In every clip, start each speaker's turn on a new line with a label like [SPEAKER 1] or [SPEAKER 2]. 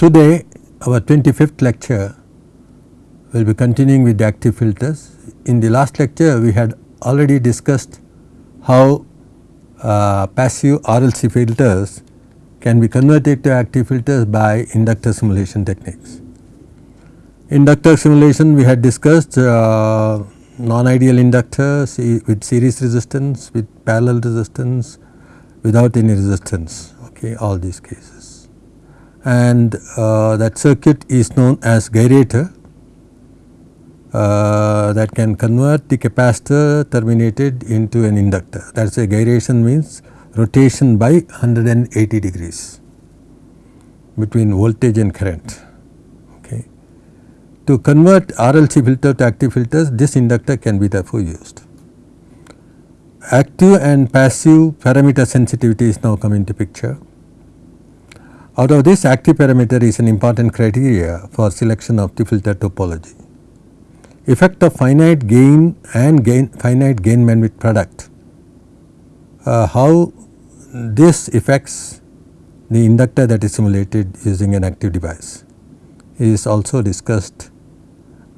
[SPEAKER 1] Today our 25th lecture will be continuing with the active filters. In the last lecture we had already discussed how uh, passive RLC filters can be converted to active filters by inductor simulation techniques. Inductor simulation we had discussed uh, non-ideal inductors with series resistance, with parallel resistance, without any resistance okay all these cases. And uh, that circuit is known as gyrator uh, that can convert the capacitor terminated into an inductor that is a gyration means rotation by 180 degrees between voltage and current. Okay. To convert RLC filter to active filters this inductor can be therefore used. Active and passive parameter sensitivity is now coming into picture. Out of this active parameter is an important criteria for selection of the filter topology effect of finite gain and gain finite gain bandwidth product, uh, how this affects the inductor that is simulated using an active device is also discussed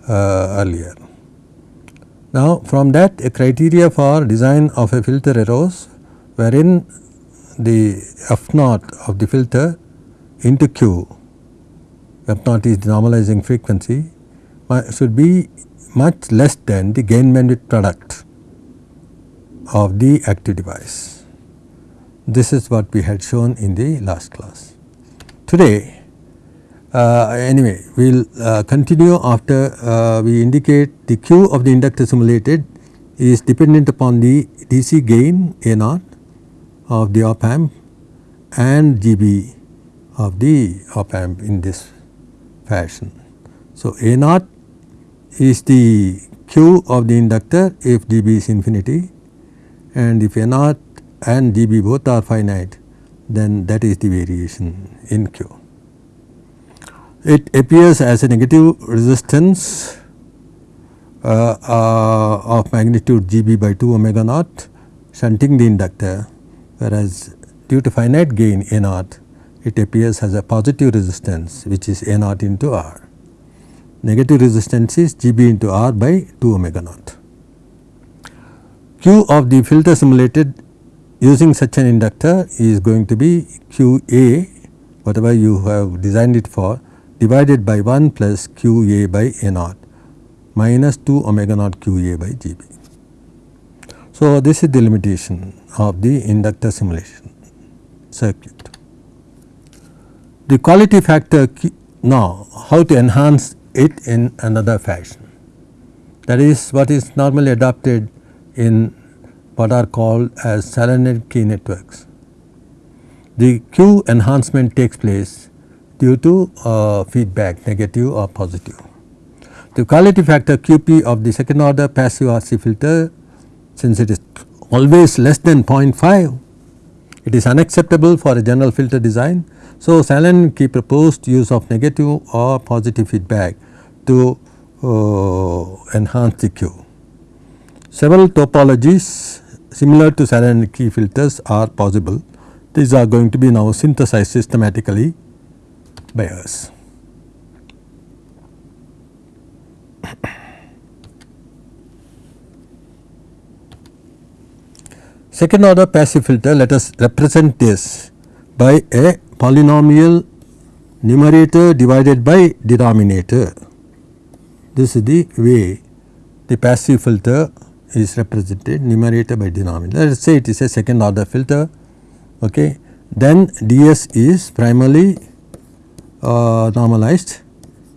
[SPEAKER 1] uh, earlier. Now from that a criteria for design of a filter arose wherein the f naught of the filter into q, f naught is the normalizing frequency should be much less than the gain bandwidth product of the active device. This is what we had shown in the last class. Today uh, anyway we will uh, continue after uh, we indicate the Q of the inductor simulated is dependent upon the DC gain A naught of the op amp and GB of the op amp in this fashion. So, A naught is the Q of the inductor if GB is infinity and if A naught and GB both are finite then that is the variation in Q. It appears as a negative resistance uh, uh, of magnitude GB by 2 omega naught shunting the inductor whereas due to finite gain A naught it appears as a positive resistance which is A naught into R negative resistance is Gb into R by 2 omega naught. Q of the filter simulated using such an inductor is going to be Qa whatever you have designed it for divided by 1 plus Qa by A naught minus 2 omega naught Qa by Gb. So, this is the limitation of the inductor simulation circuit. The quality factor now how to enhance it in another fashion. That is what is normally adopted in what are called as Salanenky key networks. The Q enhancement takes place due to uh, feedback negative or positive. The quality factor QP of the second order passive RC filter since it is always less than 0.5 it is unacceptable for a general filter design. So, Sallen and Key proposed use of negative or positive feedback to uh, enhance the Q. Several topologies similar to Sallen and Key filters are possible. These are going to be now synthesized systematically by us. Second order passive filter let us represent this by a polynomial numerator divided by denominator. This is the way the passive filter is represented numerator by denominator. Let us say it is a second order filter okay. Then ds is primarily uh, normalized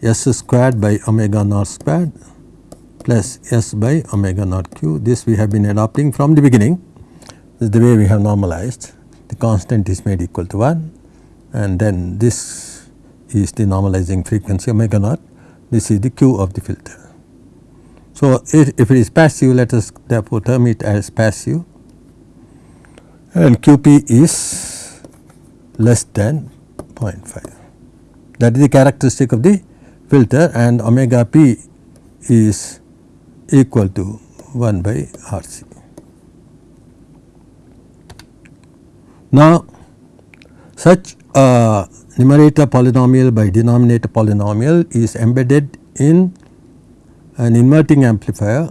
[SPEAKER 1] s squared by omega naught squared plus s by omega naught q. This we have been adopting from the beginning. Is the way we have normalized. The constant is made equal to 1 and then this is the normalizing frequency omega naught. This is the Q of the filter. So, if, if it is passive let us therefore term it as passive and QP is less than 0.5 that is the characteristic of the filter and omega p is equal to 1 by RC. Now, such numerator polynomial by denominator polynomial is embedded in an inverting amplifier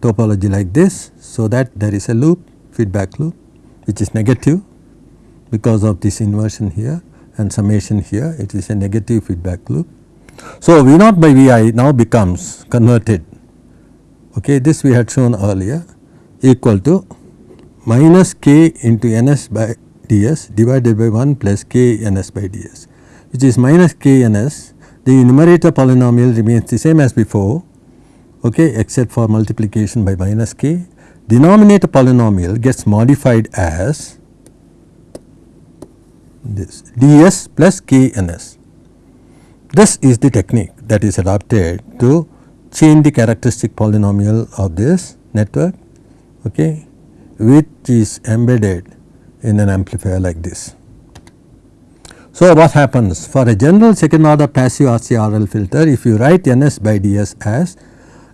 [SPEAKER 1] topology like this. So, that there is a loop feedback loop which is negative because of this inversion here and summation here it is a negative feedback loop. So, V naught by Vi now becomes converted okay, this we had shown earlier equal to minus k into ns by ds divided by 1 plus k ns by ds which is minus k ns the numerator polynomial remains the same as before okay, except for multiplication by minus k. Denominator polynomial gets modified as this ds plus k ns. This is the technique that is adopted to change the characteristic polynomial of this network okay, which is embedded in an amplifier like this. So, what happens for a general second order passive RC filter if you write ns by ds as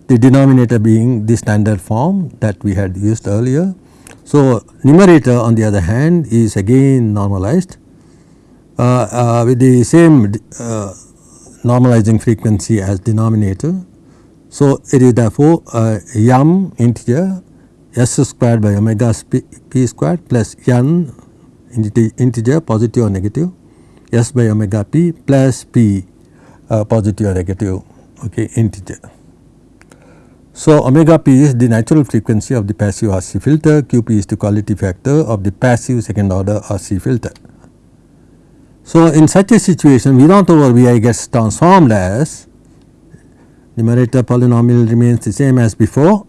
[SPEAKER 1] the denominator being the standard form that we had used earlier. So, numerator on the other hand is again normalized uh, uh, with the same uh, normalizing frequency as denominator. So, it is therefore m integer s squared by omega p squared plus n integer positive or negative s by omega p plus p uh, positive or negative okay, integer. So, omega p is the natural frequency of the passive RC filter, QP is the quality factor of the passive second order RC filter. So, in such a situation V naught over Vi gets transformed as numerator polynomial remains the same as before,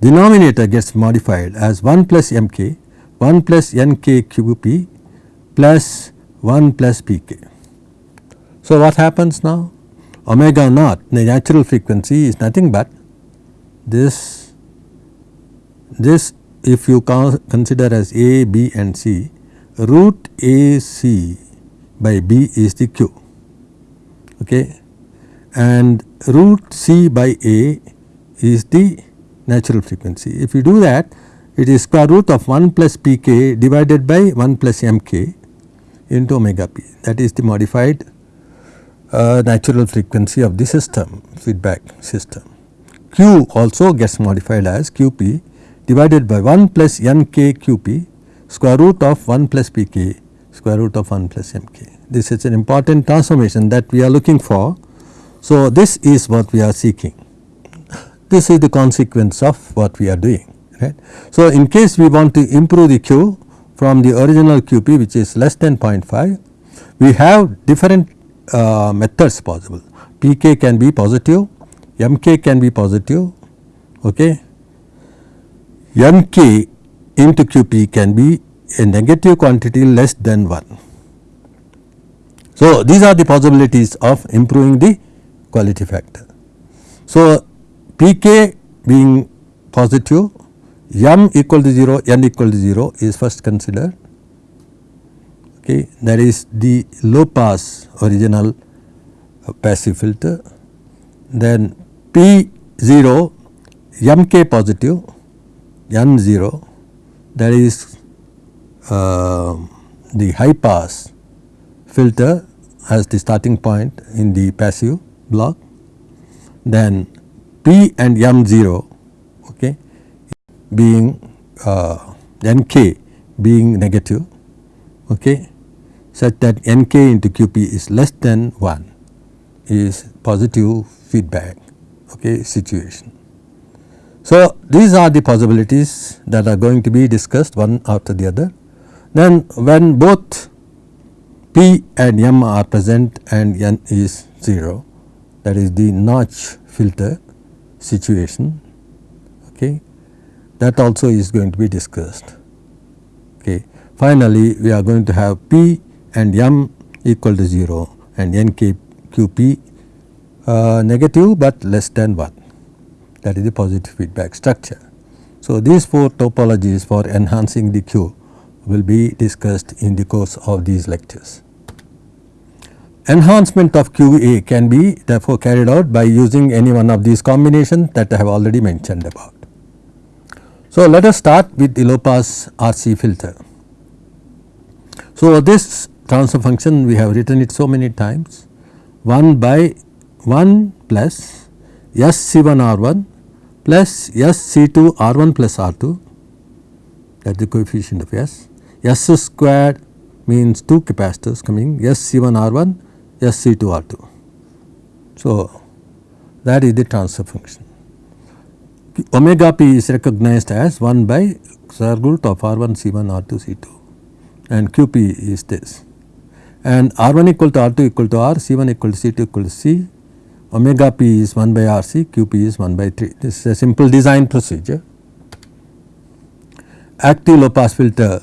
[SPEAKER 1] denominator gets modified as 1 plus mk, 1 plus nk qp plus 1 plus pk. So, what happens now? Omega naught the natural frequency is nothing but this this if you consider as A, B and C root A C by B is the Q okay and root C by A is the natural frequency. If you do that it is square root of 1 plus pk divided by 1 plus mk into omega p that is the modified uh, natural frequency of the system feedback system. Q also gets modified as Qp divided by 1 plus Nk Qp square root of 1 plus Pk square root of 1 plus Mk. This is an important transformation that we are looking for. So, this is what we are seeking. This is the consequence of what we are doing. Right. So, in case we want to improve the Q from the original Qp which is less than 0.5, we have different uh, methods possible. Pk can be positive, mk can be positive okay nk into qp can be a negative quantity less than 1. So, these are the possibilities of improving the quality factor. So, pk being positive m equal to 0 n equal to 0 is first considered. Okay that is the low pass original passive filter. Then P 0 mk positive n 0 that is uh, the high pass filter as the starting point in the passive block. Then P and m 0 okay, being uh, nk being negative okay, such that nk into qp is less than 1 is positive feedback okay, situation. So, these are the possibilities that are going to be discussed one after the other. Then when both P and M are present and N is 0 that is the notch filter situation okay, that also is going to be discussed. Okay. Finally, we are going to have P and M equal to 0 and NK QP uh, negative but less than 1 that is the positive feedback structure. So, these four topologies for enhancing the Q will be discussed in the course of these lectures enhancement of QA can be therefore carried out by using any one of these combinations that I have already mentioned about. So, let us start with the low pass RC filter. So, this transfer function we have written it so many times 1 by 1 plus S C1 R1 plus S C2 R1 plus R2 that is the coefficient of S. S squared means 2 capacitors coming S C1 R1 Sc2R2. So, that is the transfer function. Omega p is recognized as 1 by square root of R1 C1 R2 C2 and Qp is this and R1 equal to R2 equal to R, C1 equal to C2 equal to C, omega p is 1 by RC, Qp is 1 by 3. This is a simple design procedure. Active low pass filter,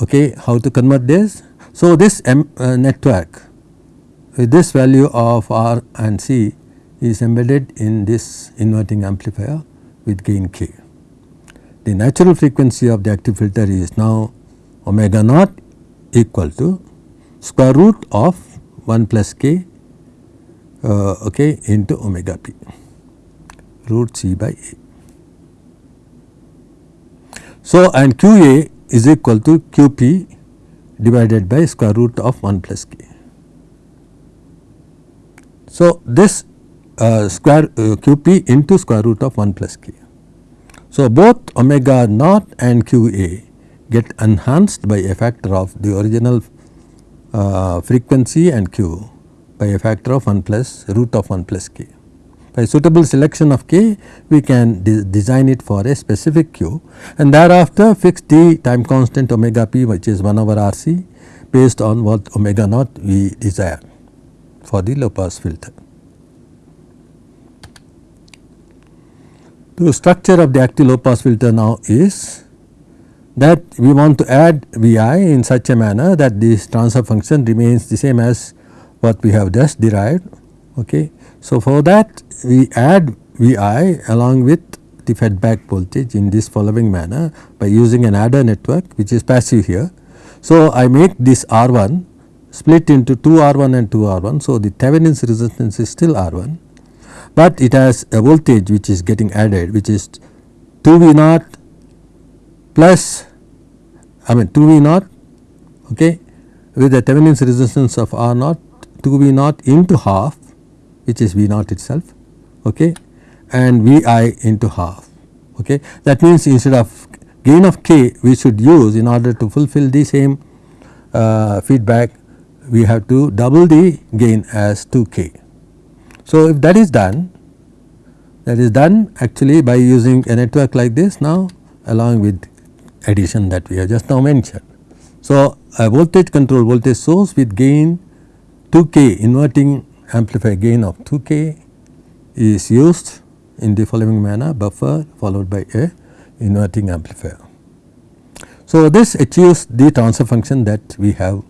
[SPEAKER 1] okay, how to convert this? So, this M, uh, network with this value of R and C is embedded in this inverting amplifier with gain k. The natural frequency of the active filter is now omega naught equal to square root of 1 plus k uh, okay, into omega p root c by a. So, and q a is equal to q p divided by square root of 1 plus k. So, this uh, square uh, q p into square root of 1 plus k. So, both omega naught and q a get enhanced by a factor of the original uh, frequency and q by a factor of 1 plus root of 1 plus k. By suitable selection of k we can de design it for a specific q and thereafter fix the time constant omega p which is 1 over R c based on what omega naught we desire for the low pass filter. The structure of the active low pass filter now is that we want to add Vi in such a manner that this transfer function remains the same as what we have just derived. Okay. So, for that we add Vi along with the feedback voltage in this following manner by using an adder network which is passive here. So, I make this R 1 split into 2 R 1 and 2 R 1. So, the Thevenin's resistance is still R 1, but it has a voltage which is getting added which is 2 V naught plus I mean 2 V naught okay, with the Thevenin's resistance of R naught 2 V naught into half which is V naught itself okay, and V i into half. Okay. That means instead of gain of k we should use in order to fulfill the same uh, feedback we have to double the gain as 2 k. So, if that is done that is done actually by using a network like this now along with addition that we have just now mentioned. So, a voltage control voltage source with gain 2k inverting amplifier gain of 2k is used in the following manner buffer followed by a inverting amplifier. So, this achieves the transfer function that we have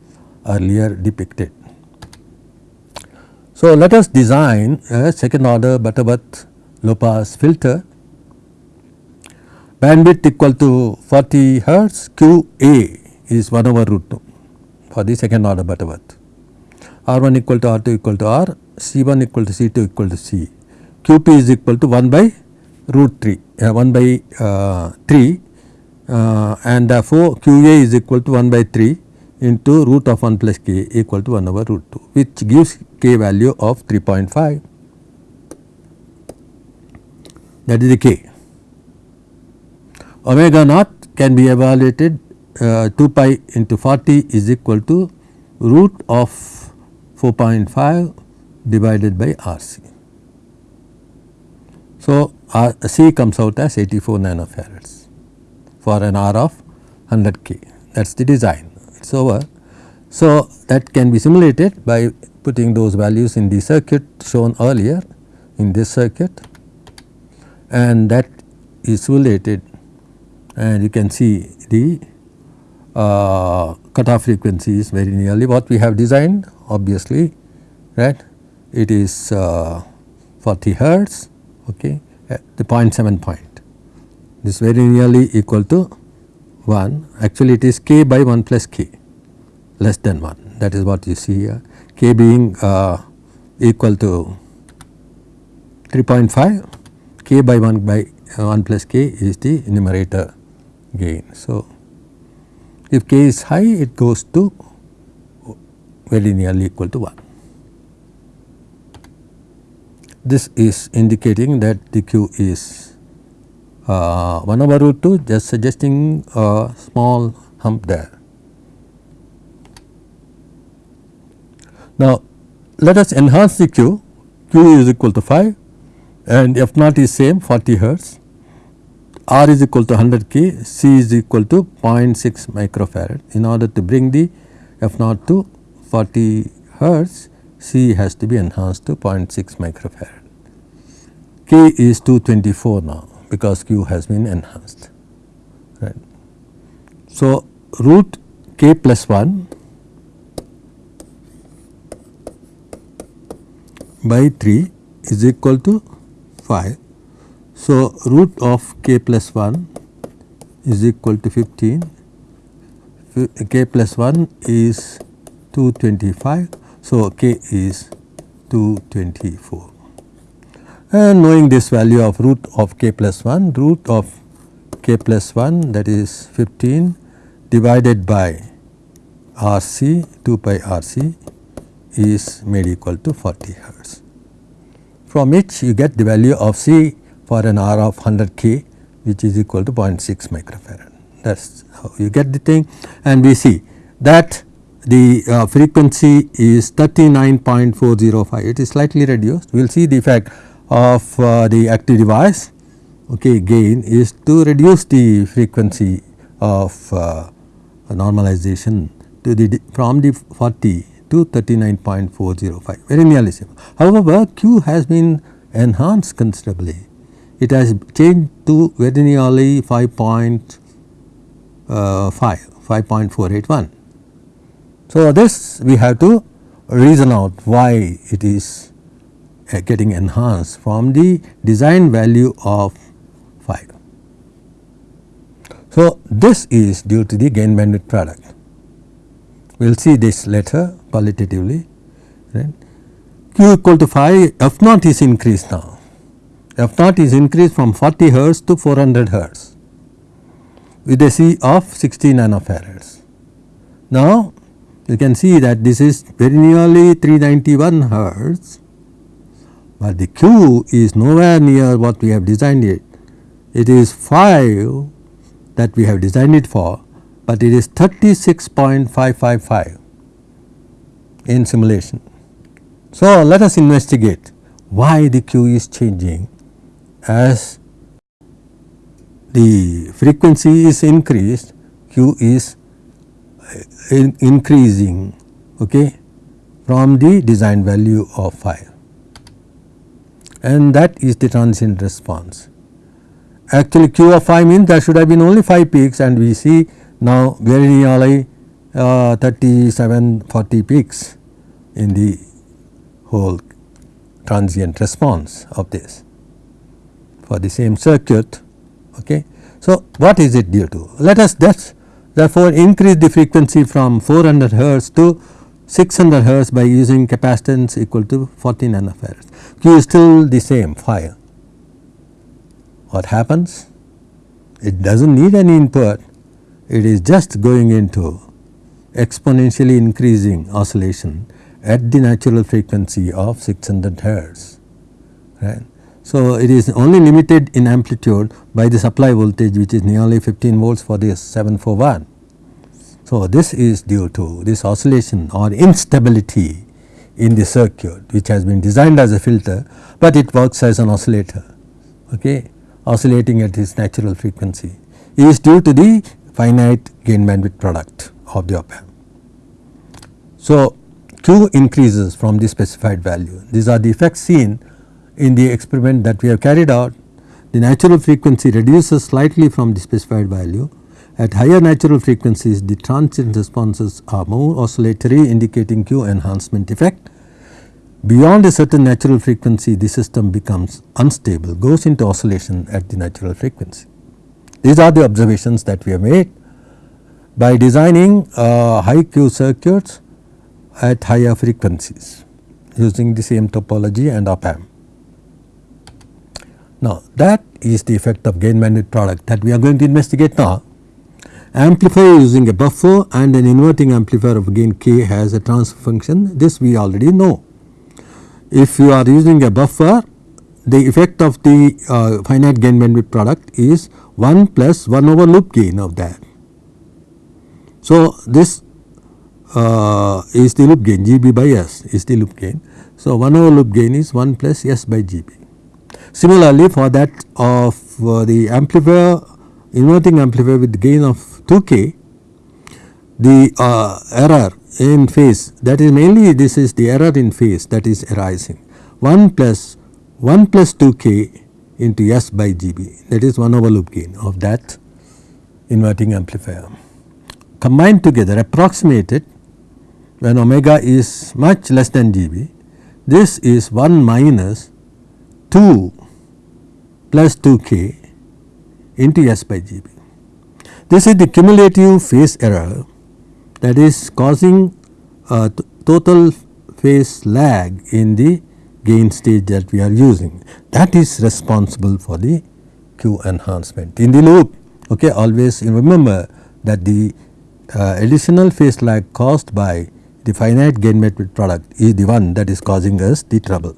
[SPEAKER 1] earlier depicted. So, let us design a second order Butterworth low pass filter bandwidth equal to 40 hertz q a is 1 over root 2 for the second order Butterworth. R 1 equal to R 2 equal to R, C 1 equal to C 2 equal to C, q p is equal to 1 by root 3, uh, 1 by uh, 3 uh, and therefore q a is equal to 1 by 3 into root of 1 plus k equal to 1 over root 2 which gives k value of 3.5 that is the k. Omega naught can be evaluated uh, 2 pi into 40 is equal to root of 4.5 divided by RC. So, R, C comes out as 84 nanofarads for an R of 100 k. That is the design. It is over. So, that can be simulated by putting those values in the circuit shown earlier in this circuit. And that is simulated. And you can see the uh, cutoff frequency is very nearly what we have designed obviously right? It is uh, 40 hertz okay? At the 0.7 point. This very nearly equal to 1 actually it is k by 1 plus k less than 1 that is what you see here. K being uh, equal to 3.5 k by 1 by uh, 1 plus k is the numerator gain. So, if k is high it goes to very nearly equal to 1. This is indicating that the Q is uh, 1 over root 2 just suggesting a small hump there. Now, let us enhance the Q, Q is equal to 5 and F naught is same 40 hertz, R is equal to 100 K, C is equal to 0.6 microfarad. In order to bring the F naught to 40 hertz, C has to be enhanced to 0.6 microfarad. K is 224 now because Q has been enhanced. Right. So, root K plus 1 by 3 is equal to 5. So, root of k plus 1 is equal to 15, k plus 1 is 225. So, k is 224 and knowing this value of root of k plus 1 root of k plus 1 that is 15 divided by R c 2 pi R c is made equal to 40 hertz. From which you get the value of C for an R of 100 k which is equal to 0.6 microfarad. That is how you get the thing and we see that the uh, frequency is 39.405 it is slightly reduced. We will see the effect of uh, the active device okay, gain is to reduce the frequency of uh, normalization to the from the 40 to 39.405 very nearly same. However, Q has been enhanced considerably. It has changed to very nearly 5.5, uh, 5.481. So, this we have to reason out why it is uh, getting enhanced from the design value of 5. So, this is due to the gain bandwidth product. We will see this later qualitatively. Right. Q equal to 5, F naught is increased now. F naught is increased from 40 hertz to 400 hertz with a C of 60 nanofarads. Now, you can see that this is very nearly 391 hertz, but the Q is nowhere near what we have designed it. It is 5 that we have designed it for but it is 36.555 in simulation. So, let us investigate why the Q is changing as the frequency is increased Q is in increasing okay, from the design value of 5 and that is the transient response. Actually Q of 5 means there should have been only 5 peaks and we see now, very nearly uh, 37 40 peaks in the whole transient response of this for the same circuit. Okay. So, what is it due to? Let us thus therefore increase the frequency from 400 hertz to 600 hertz by using capacitance equal to 40 nanofarads. Q is still the same 5. What happens? It does not need any input it is just going into exponentially increasing oscillation at the natural frequency of 600 hertz right. So, it is only limited in amplitude by the supply voltage which is nearly 15 volts for this 741. So, this is due to this oscillation or instability in the circuit which has been designed as a filter, but it works as an oscillator okay, oscillating at its natural frequency is due to the finite gain bandwidth product of the op amp. So, Q increases from the specified value. These are the effects seen in the experiment that we have carried out. The natural frequency reduces slightly from the specified value. At higher natural frequencies the transient responses are more oscillatory indicating Q enhancement effect. Beyond a certain natural frequency the system becomes unstable goes into oscillation at the natural frequency. These are the observations that we have made by designing uh, high Q circuits at higher frequencies using the same topology and op amp. Now, that is the effect of gain bandwidth product that we are going to investigate now amplifier using a buffer and an inverting amplifier of gain k has a transfer function this we already know. If you are using a buffer the effect of the uh, finite gain bandwidth product is 1 plus 1 over loop gain of that. So, this uh, is the loop gain G b by S is the loop gain. So, 1 over loop gain is 1 plus S by G b. Similarly, for that of uh, the amplifier inverting amplifier with gain of 2 k the uh, error in phase that is mainly this is the error in phase that is arising 1 plus 1 plus 2 k into S by G b that is 1 over loop gain of that inverting amplifier. Combined together approximated when omega is much less than G b this is 1 minus 2 plus 2 k into S by G b. This is the cumulative phase error that is causing a total phase lag in the gain stage that we are using that is responsible for the Q enhancement in the loop okay always remember that the uh, additional phase lag caused by the finite gain bandwidth product is the one that is causing us the trouble.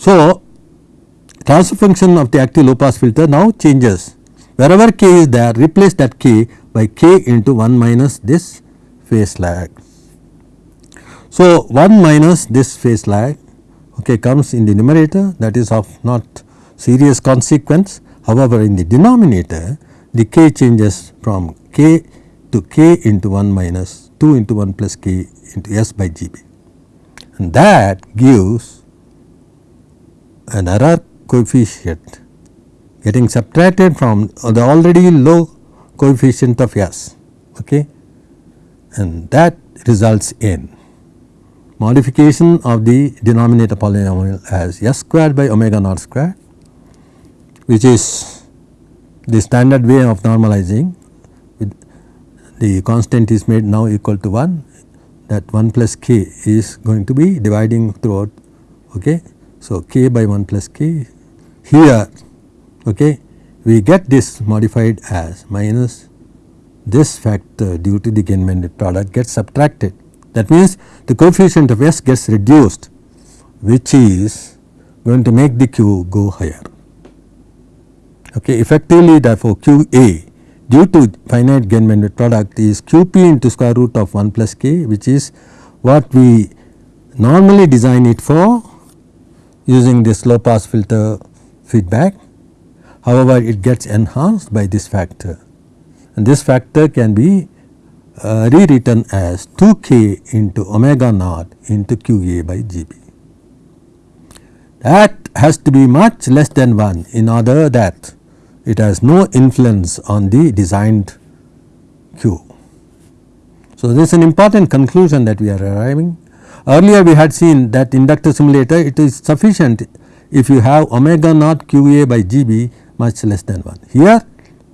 [SPEAKER 1] So, transfer function of the active low pass filter now changes wherever k is there replace that k by k into 1 minus this phase lag. So, 1 minus this phase lag okay, comes in the numerator that is of not serious consequence. However, in the denominator the k changes from k to k into 1 minus 2 into 1 plus k into s by g b and that gives an error coefficient getting subtracted from the already low coefficient of s okay and that results in modification of the denominator polynomial as s squared by omega naught square which is the standard way of normalizing the constant is made now equal to 1 that 1 plus k is going to be dividing throughout okay. So, k by 1 plus k here okay, we get this modified as minus this factor due to the gain bandwidth product gets subtracted. That means, the coefficient of S gets reduced which is going to make the Q go higher. Okay. Effectively therefore, Q A due to finite gain bandwidth product is QP into square root of 1 plus k which is what we normally design it for using this low pass filter feedback. However, it gets enhanced by this factor and this factor can be uh, rewritten as 2 k into omega naught into q a by g b. That has to be much less than 1 in order that it has no influence on the designed Q. So, this is an important conclusion that we are arriving. Earlier we had seen that inductor simulator it is sufficient if you have omega naught qa by gb much less than 1. Here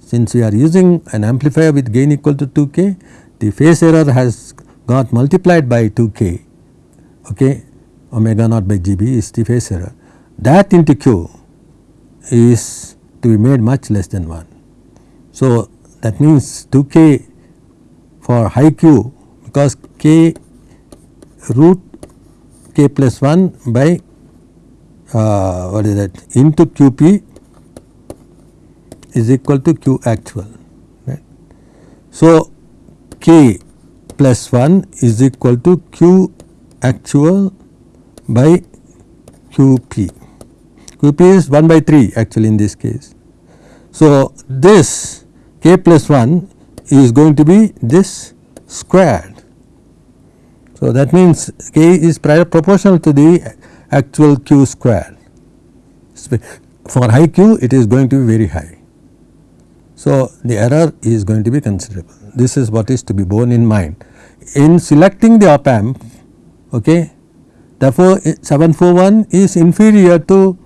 [SPEAKER 1] since we are using an amplifier with gain equal to 2k the phase error has got multiplied by 2k okay omega naught by gb is the phase error that into q is to be made much less than 1. So, that means 2 k for high q because k root k plus 1 by uh, what is that into q p is equal to q actual right. So, k plus 1 is equal to q actual by q p. q p is 1 by 3 actually in this case. So, this k plus 1 is going to be this squared. So, that means k is proportional to the actual q square. For high q it is going to be very high. So, the error is going to be considerable. This is what is to be borne in mind. In selecting the op amp, okay, therefore, 741 is inferior to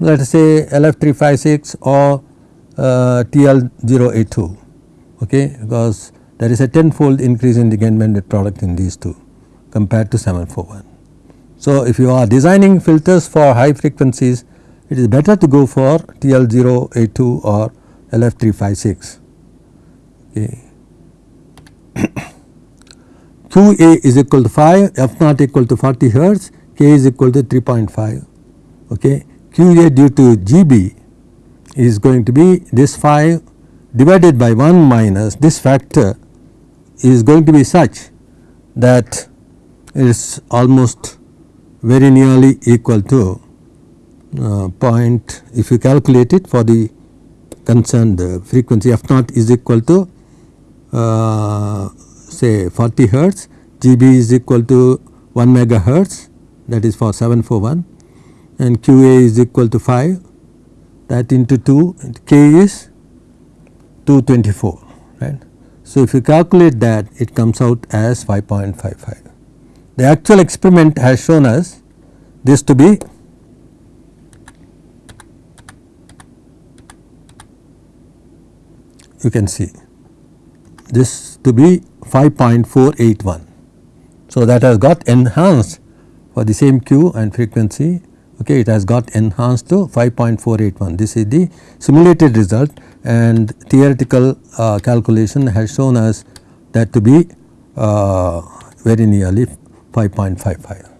[SPEAKER 1] let us say LF356 or uh, TL082 okay, because there is a tenfold increase in the gain bandwidth product in these two compared to 741. So, if you are designing filters for high frequencies it is better to go for TL082 or LF356. Okay. QA is equal to 5, F naught equal to 40 hertz, K is equal to 3.5. Okay. QA due to GB is going to be this 5 divided by 1 minus this factor is going to be such that is almost very nearly equal to uh, point if you calculate it for the concerned uh, frequency f naught is equal to uh, say 40 hertz, GB is equal to 1 megahertz that is for 741 and QA is equal to 5 that into 2 K is 224 right. So, if you calculate that it comes out as 5.55. The actual experiment has shown us this to be you can see this to be 5.481. So, that has got enhanced for the same Q and frequency okay, it has got enhanced to 5.481. This is the simulated result and theoretical uh, calculation has shown us that to be uh, very nearly 5.55.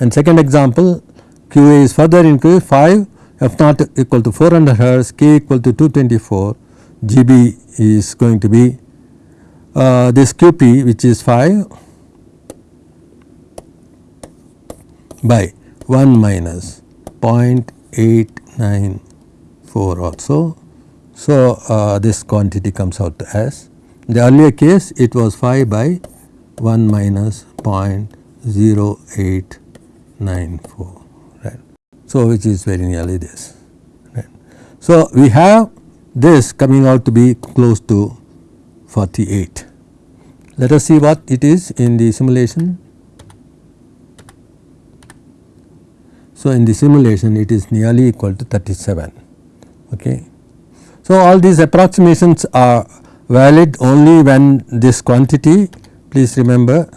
[SPEAKER 1] And second example QA is further increased 5 f naught equal to 400 hertz k equal to 224 GB is going to be uh, this QP which is 5 by 1 minus 0.894 or so. So, uh, this quantity comes out as the earlier case it was 5 by 1 minus 0.0894 right. So, which is very nearly this right. So, we have this coming out to be close to 48. Let us see what it is in the simulation. So, in the simulation it is nearly equal to 37. Okay. So, all these approximations are valid only when this quantity please remember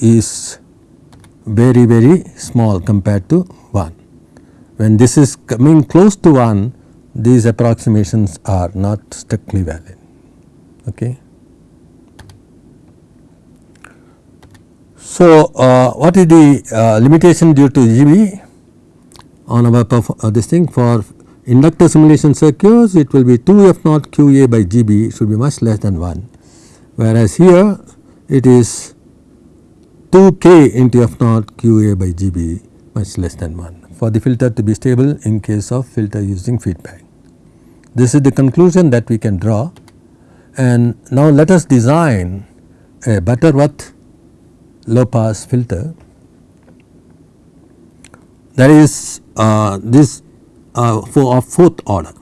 [SPEAKER 1] is very very small compared to 1. When this is coming close to 1 these approximations are not strictly valid. Okay. So, uh, what is the uh, limitation due to GB on our uh, this thing for inductor simulation circuits it will be 2 f naught q a by g b should be much less than 1 whereas here it is 2 k into f naught q a by g b much less than 1 for the filter to be stable in case of filter using feedback. This is the conclusion that we can draw and now let us design a Butterworth low pass filter that is uh, this uh, for of fourth order,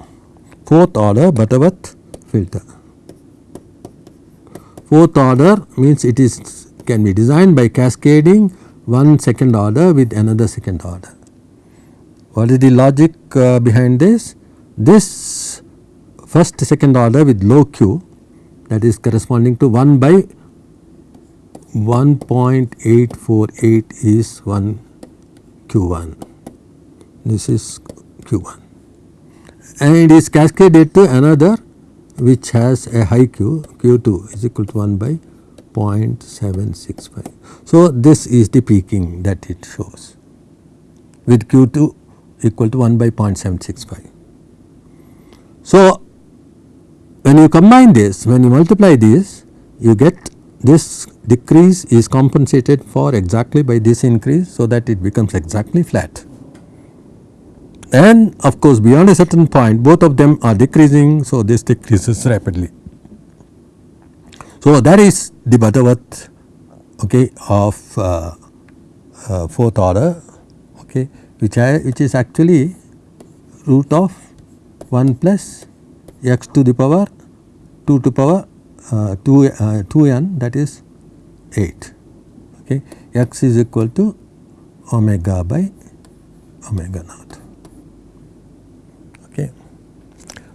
[SPEAKER 1] fourth order Butterworth filter. Fourth order means it is can be designed by cascading one second order with another second order. What is the logic uh, behind this? This first second order with low q that is corresponding to 1 by 1.848 is 1 q1. This is q1 and it is cascaded to another which has a high q q2 is equal to 1 by 0.765. So, this is the peaking that it shows with q2 equal to 1 by 0.765. So, when you combine this when you multiply this you get this decrease is compensated for exactly by this increase so that it becomes exactly flat and of course beyond a certain point both of them are decreasing so this decreases rapidly. So that is the Butterworth okay of uh, uh, fourth order okay which I which is actually root of 1 plus x to the power 2 to power uh, 2 uh, 2 n that is 8 okay x is equal to omega by omega naught. Okay.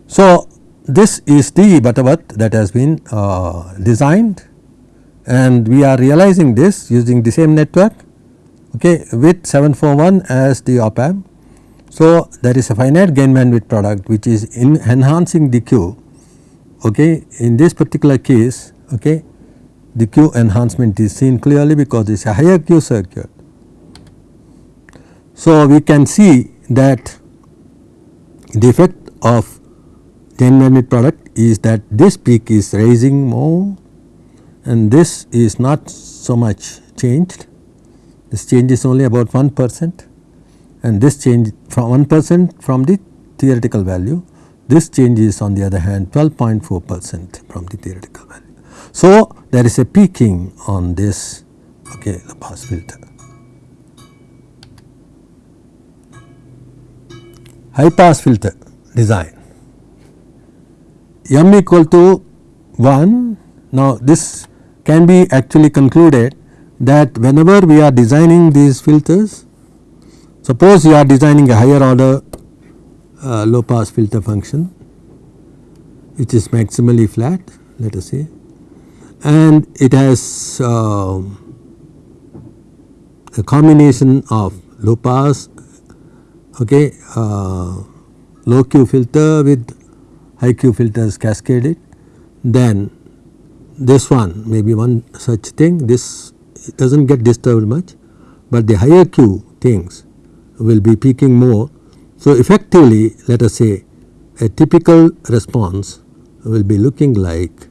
[SPEAKER 1] So, this is the Butterworth that has been uh, designed and we are realizing this using the same network okay, with 741 as the op amp. So, there is a finite gain bandwidth product which is in enhancing the Q okay. in this particular case okay, the Q enhancement is seen clearly because it is a higher Q circuit. So, we can see that the effect of gain bandwidth product is that this peak is rising more and this is not so much changed. This change is only about 1 percent and this change from 1 percent from the theoretical value. This change is on the other hand 12.4 percent from the theoretical value. So, there is a peaking on this okay, the pass filter. High pass filter design m equal to 1. Now, this can be actually concluded that whenever we are designing these filters, suppose you are designing a higher order uh, low pass filter function which is maximally flat let us say and it has uh, a combination of low pass okay, uh, low Q filter with high Q filters cascaded. Then this one may be one such thing. This does not get disturbed much, but the higher Q things will be peaking more. So, effectively let us say a typical response will be looking like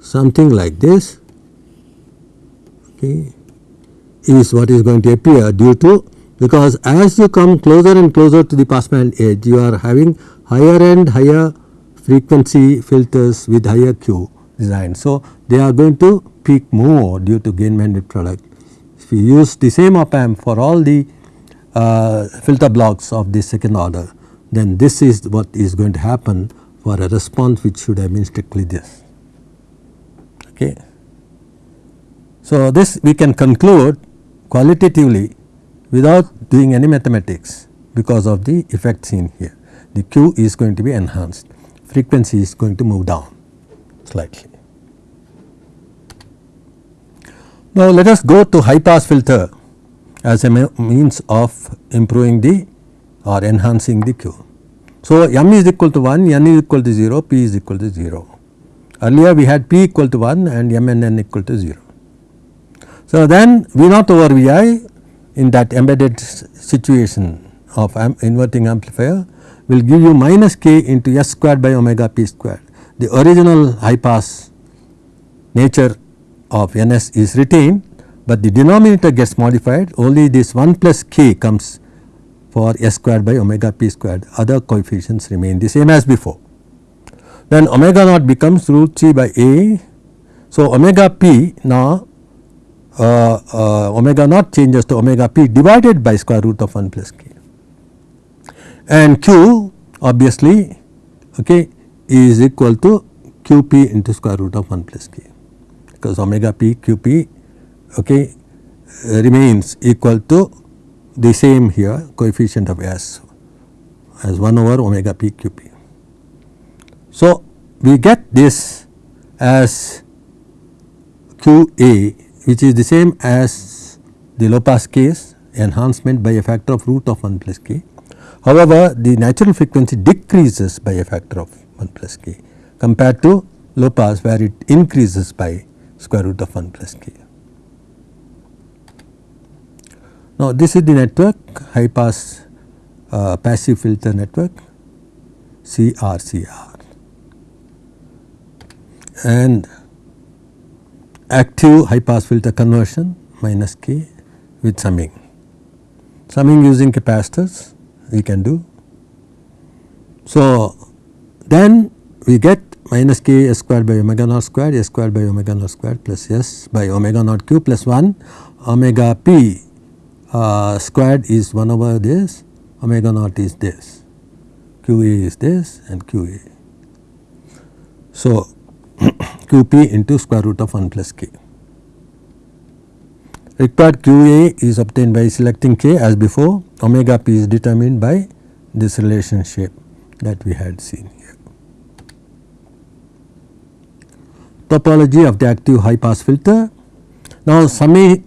[SPEAKER 1] something like this. Okay, is what is going to appear due to because as you come closer and closer to the passband edge you are having higher and higher frequency filters with higher Q design. So, they are going to peak more due to gain bandwidth product. If you use the same op amp for all the uh, filter blocks of the second order then this is what is going to happen for a response which should have been strictly this. Okay. So, this we can conclude qualitatively without doing any mathematics because of the effect seen here. The Q is going to be enhanced frequency is going to move down slightly. Now, let us go to high pass filter as a means of improving the or enhancing the Q. So, m is equal to 1, n is equal to 0, p is equal to 0. Earlier we had p equal to 1 and m and n equal to 0. So, then V naught over V i in that embedded situation of inverting amplifier will give you minus k into s squared by omega p squared. The original high pass nature of ns is retained, but the denominator gets modified only this 1 plus k comes for s squared by omega p squared other coefficients remain the same as before. Then omega naught becomes root c by a. So, omega p now omega naught changes to omega p divided by square root of 1 plus k and q obviously okay, is equal to q p into square root of 1 plus k because omega p q p okay, uh, remains equal to the same here coefficient of s as 1 over omega p q p. So, we get this as q a which is the same as the low pass case enhancement by a factor of root of 1 plus k However, the natural frequency decreases by a factor of 1 plus k compared to low pass where it increases by square root of 1 plus k. Now, this is the network high pass uh, passive filter network CRCR and active high pass filter conversion minus k with summing. Summing using capacitors we can do. So, then we get minus k s square by omega naught square s square by omega naught square plus s by omega naught q plus 1 omega p uh, squared is 1 over this omega naught is this q a is this and q a. So, q p into square root of 1 plus k. Required q a is obtained by selecting k as before omega p is determined by this relationship that we had seen here. topology of the active high pass filter. Now summing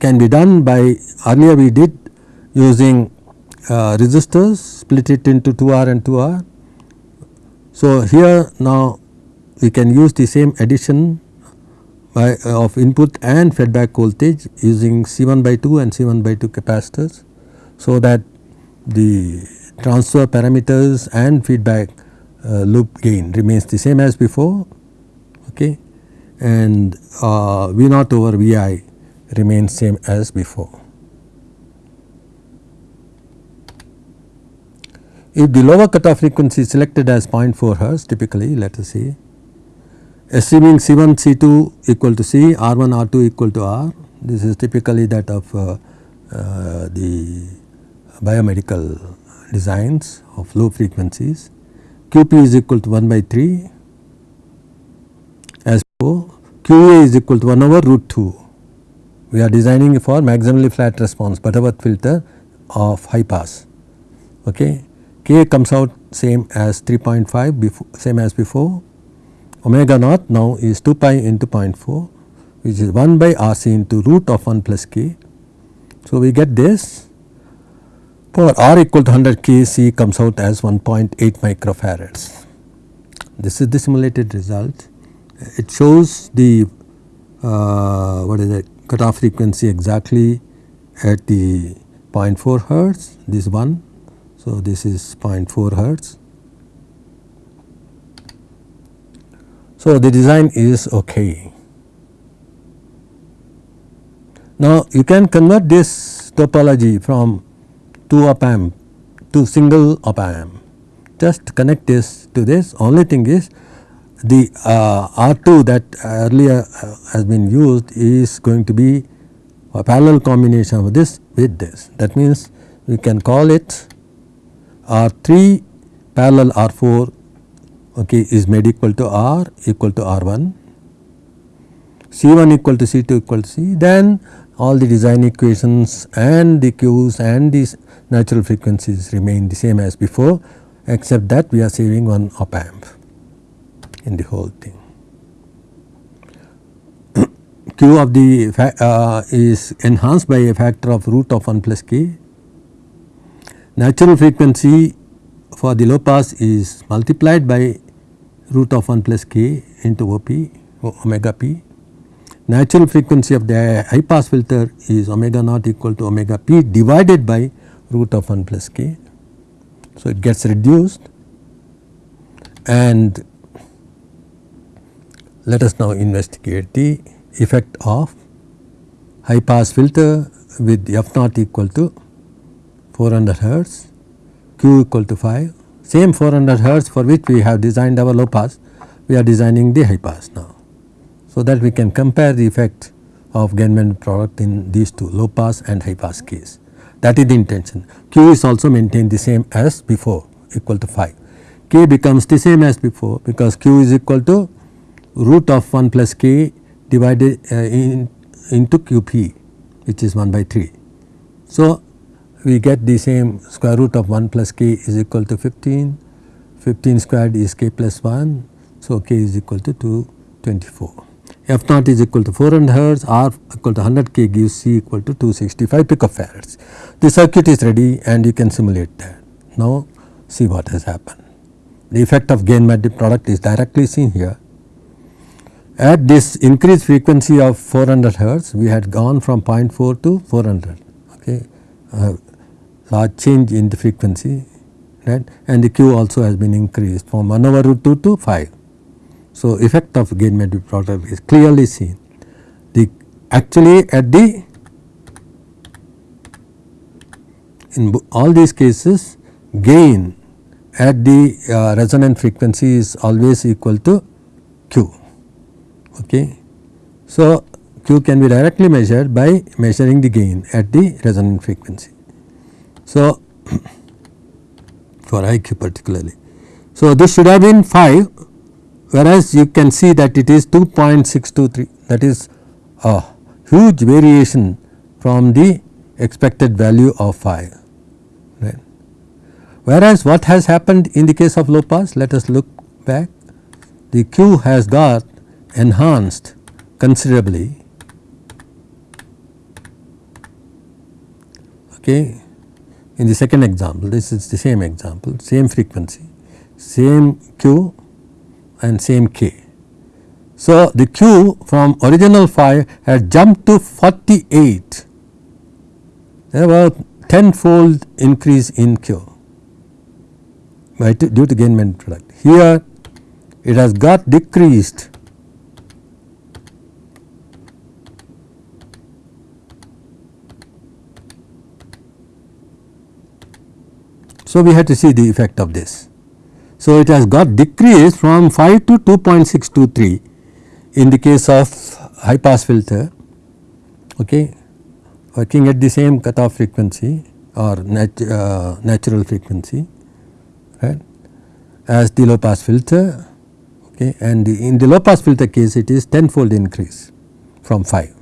[SPEAKER 1] can be done by earlier we did using uh, resistors split it into 2R and 2R. So here now we can use the same addition by uh, of input and feedback voltage using C1 by 2 and C1 by 2 capacitors. So that the transfer parameters and feedback uh, loop gain remains the same as before okay, and uh, V naught over V i remains same as before. If the lower cutoff frequency is selected as 0.4 hertz typically let us see assuming C1 C2 equal to C R1 R2 equal to R this is typically that of uh, uh, the biomedical designs of low frequencies. QP is equal to 1 by 3 as before QA is equal to 1 over root 2 we are designing for maximally flat response Butterworth filter of high pass. Okay? K comes out same as 3.5 before same as before omega naught now is 2 pi into 0.4 which is 1 by RC into root of 1 plus k. So, we get this for R equal to 100 k C comes out as 1.8 microfarads. This is the simulated result. It shows the uh, what is it cutoff frequency exactly at the 0.4 hertz this one so, this is 0.4 hertz. So, the design is okay. Now, you can convert this topology from 2 op amp to single op amp. Just connect this to this only thing is the uh, R2 that earlier uh, has been used is going to be a parallel combination of this with this. That means, we can call it R 3 parallel R 4 okay, is made equal to R equal to R 1, C 1 equal to C 2 equal to C then all the design equations and the Qs and these natural frequencies remain the same as before except that we are saving one op amp in the whole thing. Q of the uh, is enhanced by a factor of root of 1 plus k natural frequency for the low pass is multiplied by root of 1 plus k into OP omega p. Natural frequency of the high pass filter is omega naught equal to omega p divided by root of 1 plus k. So, it gets reduced and let us now investigate the effect of high pass filter with f naught equal to 400 hertz, Q equal to 5, same 400 hertz for which we have designed our low pass, we are designing the high pass now. So that we can compare the effect of gain product in these two low pass and high pass case. That is the intention. Q is also maintained the same as before equal to 5. K becomes the same as before because Q is equal to root of 1 plus K divided uh, in, into QP which is 1 by 3. So, we get the same square root of 1 plus k is equal to 15, 15 squared is k plus 1. So, k is equal to 224. F naught is equal to 400 hertz, R equal to 100 k gives C equal to 265 picofarads. The circuit is ready and you can simulate that. Now, see what has happened. The effect of gain magnitude product is directly seen here. At this increased frequency of 400 hertz, we had gone from 0.4 to 400. Okay. Uh, large change in the frequency right and the Q also has been increased from 1 over root 2 to 5. So, effect of gain magnitude product is clearly seen. The actually at the in all these cases gain at the uh, resonant frequency is always equal to Q. Okay. So, Q can be directly measured by measuring the gain at the resonant frequency. So, for IQ particularly. So, this should have been 5 whereas you can see that it is 2.623 that is a huge variation from the expected value of 5 right. Whereas what has happened in the case of low pass let us look back. The Q has got enhanced considerably. Okay in the second example this is the same example same frequency same q and same k. So, the q from original 5 had jumped to 48 there about tenfold increase in q by due to gain product. Here it has got decreased So, we have to see the effect of this. So, it has got decreased from 5 to 2.623 in the case of high pass filter okay, working at the same cutoff frequency or nat, uh, natural frequency right as the low pass filter okay, and the, in the low pass filter case it is tenfold increase from 5.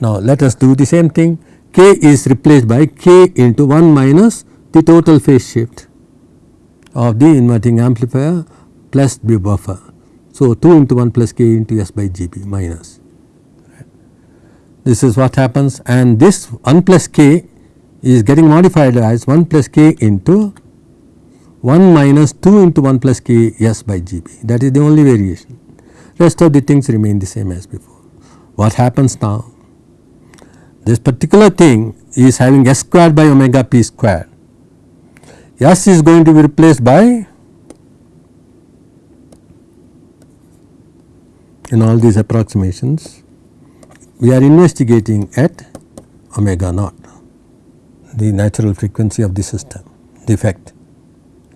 [SPEAKER 1] Now, let us do the same thing k is replaced by k into 1 minus the total phase shift of the inverting amplifier plus the buffer. So, 2 into 1 plus k into s by G b minus. This is what happens and this 1 plus k is getting modified as 1 plus k into 1 minus 2 into 1 plus k s by G b that is the only variation rest of the things remain the same as before. What happens now? This particular thing is having s squared by omega p squared. S is going to be replaced by in all these approximations we are investigating at omega naught the natural frequency of the system the effect.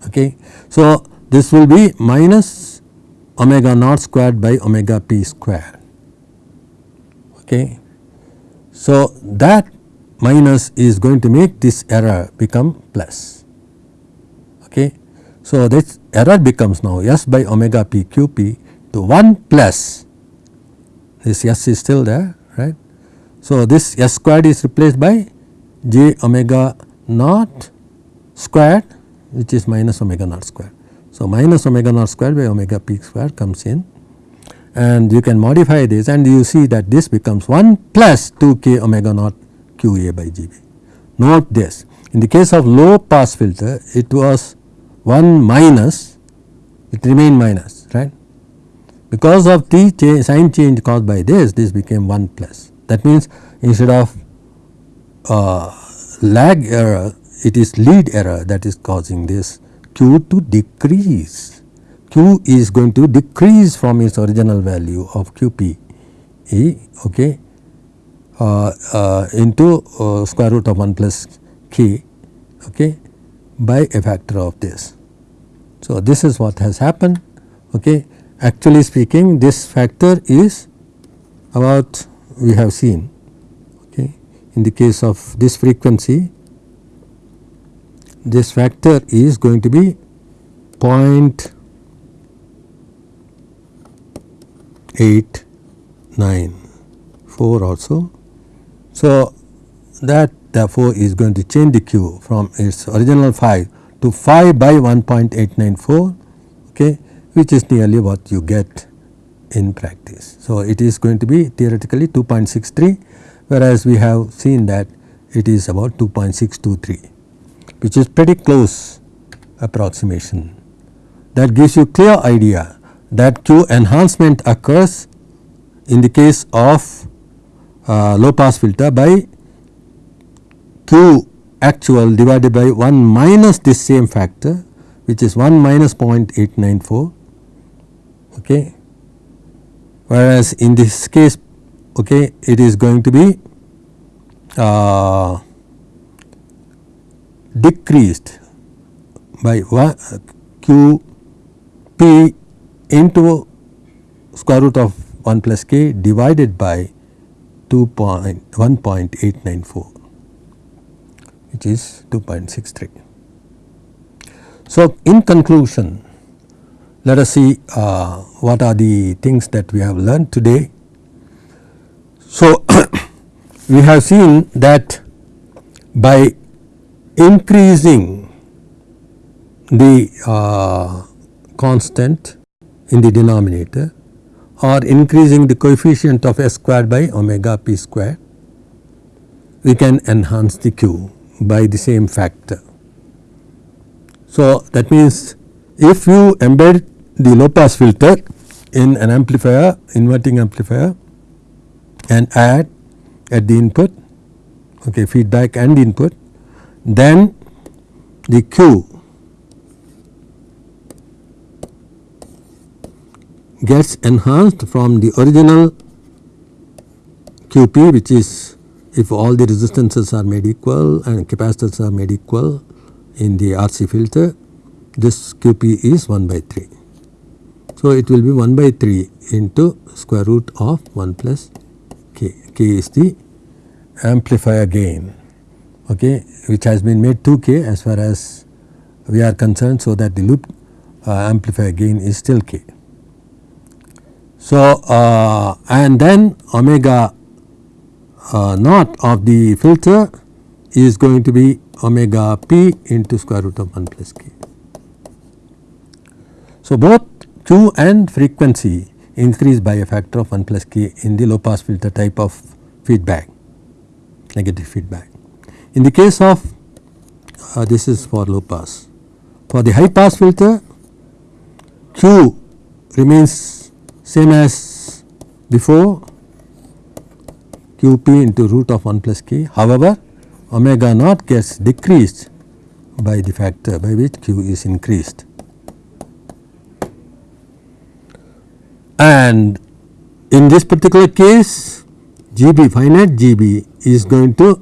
[SPEAKER 1] Okay. So, this will be minus omega naught squared by omega p squared. Okay. So, that minus is going to make this error become plus. Okay. So, this error becomes now s by omega p q p to 1 plus this s is still there right. So, this s squared is replaced by j omega naught squared which is minus omega naught squared. So, minus omega naught squared by omega p squared comes in and you can modify this and you see that this becomes 1 plus 2 k omega naught q a by g b. Note this. In the case of low pass filter it was 1 minus it remained minus right? Because of the change, sign change caused by this this became 1 plus. That means instead of uh, lag error it is lead error that is causing this q to decrease q is going to decrease from its original value of qp e okay uh, uh, into uh, square root of 1 plus k okay by a factor of this. So, this is what has happened okay actually speaking this factor is about we have seen okay. in the case of this frequency this factor is going to be 0.894 also. So, that therefore is going to change the q from its original 5 to 5 by 1.894 okay, which is nearly what you get in practice. So, it is going to be theoretically 2.63 whereas we have seen that it is about 2.623 which is pretty close approximation. That gives you clear idea that Q enhancement occurs in the case of uh, low pass filter by Q actual divided by 1 minus this same factor which is 1 minus 0.894 okay. whereas in this case okay, it is going to be uh, decreased by 1 q p into square root of 1 plus k divided by 2.1.894 which is 2.63. So, in conclusion let us see uh, what are the things that we have learned today so, we have seen that by increasing the uh, constant in the denominator or increasing the coefficient of s square by omega p square, we can enhance the Q by the same factor. So, that means if you embed the low pass filter in an amplifier inverting amplifier and add at the input okay, feedback and input then the Q gets enhanced from the original QP which is if all the resistances are made equal and capacitors are made equal in the RC filter this QP is 1 by 3. So, it will be 1 by 3 into square root of 1 plus k, k is the amplifier gain okay, which has been made 2 k as far as we are concerned. So, that the loop uh, amplifier gain is still k. So, uh, and then omega uh, naught of the filter is going to be omega p into square root of 1 plus k. So, both Q and frequency increase by a factor of 1 plus k in the low pass filter type of feedback negative feedback. In the case of uh, this is for low pass for the high pass filter Q remains same as before qp into root of 1 plus k. However, omega naught gets decreased by the factor by which q is increased. And in this particular case GB finite GB is going to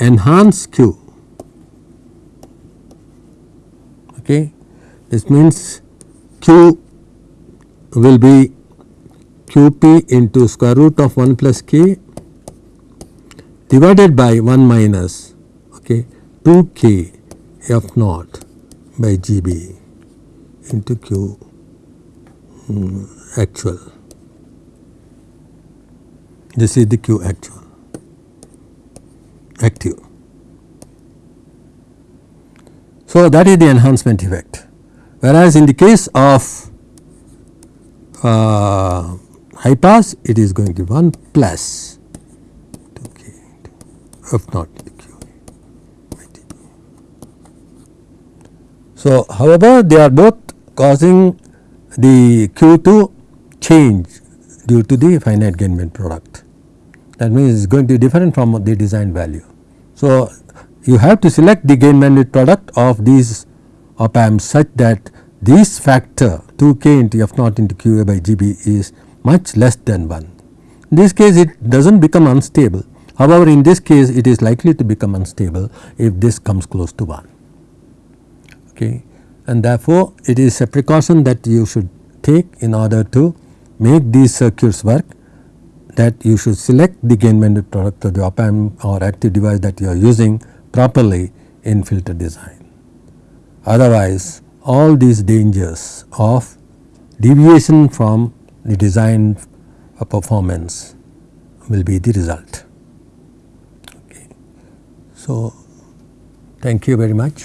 [SPEAKER 1] enhance q. Okay. This means q will be qp into square root of 1 plus k divided by 1 minus okay, 2 k f naught by g b into q um, actual. This is the q actual active. So, that is the enhancement effect. Whereas, in the case of uh, high pass it is going to be 1 plus. 2k f naught. So, however, they are both causing the q to change due to the finite gain band product. That means it is going to be different from the design value. So, you have to select the gain bandwidth product of these op amps such that this factor 2 k into f naught into q a by g b is much less than 1. In this case it does not become unstable. However, in this case it is likely to become unstable if this comes close to 1. Okay. And therefore, it is a precaution that you should take in order to make these circuits work that you should select the gain bandwidth product of the op amp or active device that you are using properly in filter design. Otherwise, all these dangers of deviation from the design performance will be the result. Okay. So, thank you very much.